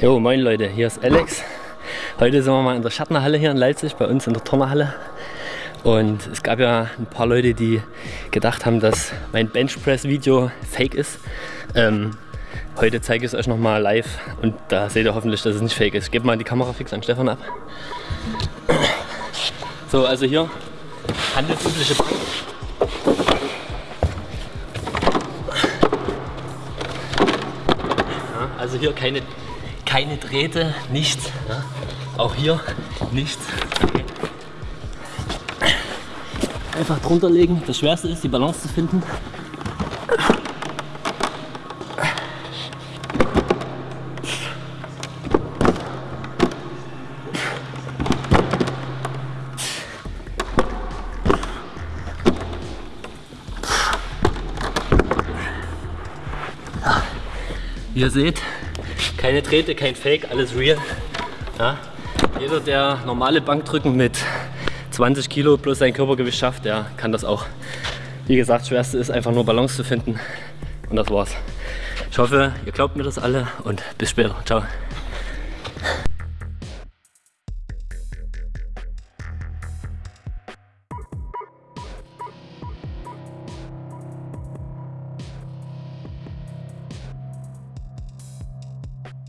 Jo, moin Leute, hier ist Alex. Heute sind wir mal in der Schattenhalle hier in Leipzig, bei uns in der Turnerhalle. Und es gab ja ein paar Leute, die gedacht haben, dass mein Benchpress-Video fake ist. Ähm, heute zeige ich es euch nochmal live und da seht ihr hoffentlich, dass es nicht fake ist. Gebe mal die Kamera fix an Stefan ab. So, also hier handelsübliche Bank. Ja, also hier keine, keine Drähte, nichts. Ja. Auch hier nichts. Einfach drunter legen. Das Schwerste ist, die Balance zu finden. Ihr seht, keine Drähte, kein Fake, alles real. Ja. Jeder, der normale Bankdrücken mit 20 Kilo plus sein Körpergewicht schafft, der kann das auch. Wie gesagt, Schwerste ist einfach nur Balance zu finden und das war's. Ich hoffe, ihr glaubt mir das alle und bis später. Ciao.